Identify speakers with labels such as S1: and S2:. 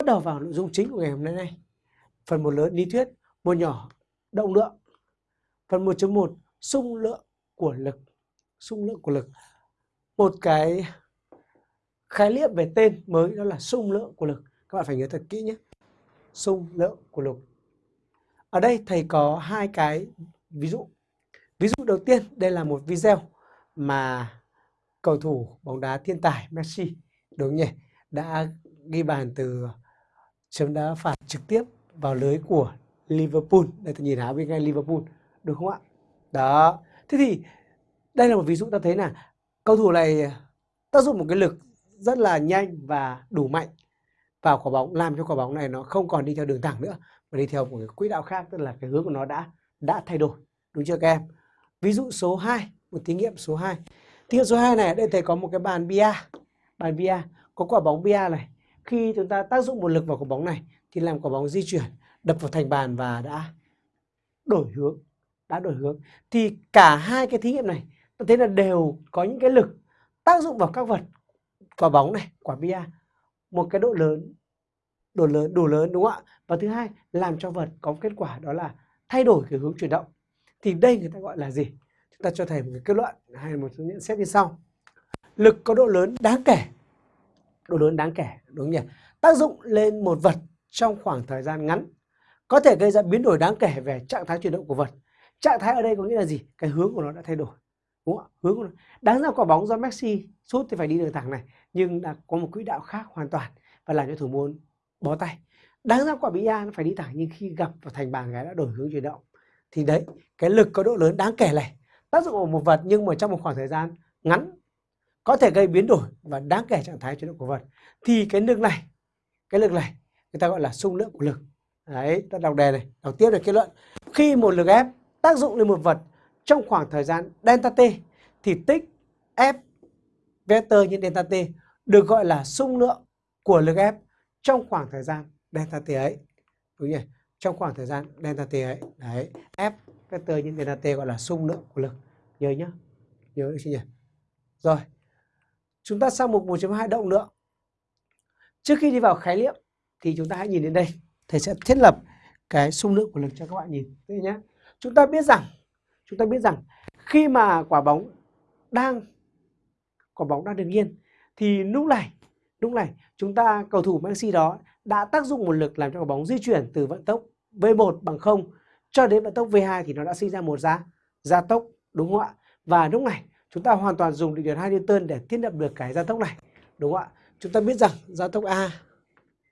S1: bắt đầu vào nội dung chính của ngày hôm nay này. Phần một lớn lý thuyết, một nhỏ động lượng. Phần 1.1 xung lượng của lực. Xung lượng của lực. Một cái khái niệm về tên mới đó là xung lượng của lực. Các bạn phải nhớ thật kỹ nhé. Xung lượng của lực. Ở đây thầy có hai cái ví dụ. Ví dụ đầu tiên, đây là một video mà cầu thủ bóng đá thiên tài Messi đúng nhỉ đã ghi bàn từ chấm đá phạt trực tiếp vào lưới của Liverpool. Đây, tôi nhìn áo bên ngay Liverpool, đúng không ạ? Đó. Thế thì đây là một ví dụ ta thấy là cầu thủ này tác dụng một cái lực rất là nhanh và đủ mạnh vào quả bóng, làm cho quả bóng này nó không còn đi theo đường thẳng nữa, mà đi theo một cái quỹ đạo khác, tức là cái hướng của nó đã đã thay đổi. Đúng chưa các em? Ví dụ số 2 một thí nghiệm số 2 thí nghiệm số 2 này đây thầy có một cái bàn bia. Bàn bia, có quả bóng bia này khi chúng ta tác dụng một lực vào quả bóng này thì làm quả bóng di chuyển, đập vào thành bàn và đã đổi hướng, đã đổi hướng. Thì cả hai cái thí nghiệm này, ta thấy là đều có những cái lực tác dụng vào các vật, quả bóng này, quả bia, một cái độ lớn độ lớn, đủ lớn, đúng không ạ? Và thứ hai, làm cho vật có kết quả đó là thay đổi cái hướng chuyển động. Thì đây người ta gọi là gì? Chúng ta cho thầy một cái kết luận hay một số nhận xét như sau. Lực có độ lớn đáng kể độ lớn đáng kể, đúng không nhỉ? Tác dụng lên một vật trong khoảng thời gian ngắn có thể gây ra biến đổi đáng kể về trạng thái chuyển động của vật. Trạng thái ở đây có nghĩa là gì? Cái hướng của nó đã thay đổi, đúng không ạ? Hướng của nó. Đáng ra quả bóng do Messi sút thì phải đi đường thẳng này, nhưng đã có một quỹ đạo khác hoàn toàn và làm cho thủ môn bó tay. Đáng ra quả bia nó phải đi thẳng, nhưng khi gặp vào thành bàn gái đã đổi hướng chuyển động. Thì đấy, cái lực có độ lớn đáng kể này. Tác dụng của một vật nhưng mà trong một khoảng thời gian ngắn có thể gây biến đổi và đáng kể trạng thái chuyển động của vật. Thì cái lực này, cái lực này người ta gọi là xung lượng của lực. Đấy, ta đọc đề này. Đọc tiếp được kết luận, khi một lực ép tác dụng lên một vật trong khoảng thời gian delta t thì tích F vector nhân delta t được gọi là xung lượng của lực ép trong khoảng thời gian delta t ấy. Đúng nhỉ? Trong khoảng thời gian delta t ấy. Đấy, F vector nhân delta t gọi là xung lượng của lực. Nhớ nhá. Nhớ được chưa nhỉ? Rồi chúng ta sang mục 1.2 động lượng trước khi đi vào khái niệm thì chúng ta hãy nhìn đến đây. Thầy sẽ thiết lập cái xung lượng của lực cho các bạn nhìn. Đây nhé chúng ta biết rằng chúng ta biết rằng khi mà quả bóng đang quả bóng đang đứng yên thì lúc này lúc này chúng ta cầu thủ Messi đó đã tác dụng một lực làm cho quả bóng di chuyển từ vận tốc V1 bằng 0 cho đến vận tốc V2 thì nó đã sinh ra một giá, gia tốc đúng không ạ? Và lúc này chúng ta hoàn toàn dùng định định 律2 Newton để thiết lập được cái gia tốc này, đúng không ạ? Chúng ta biết rằng gia tốc A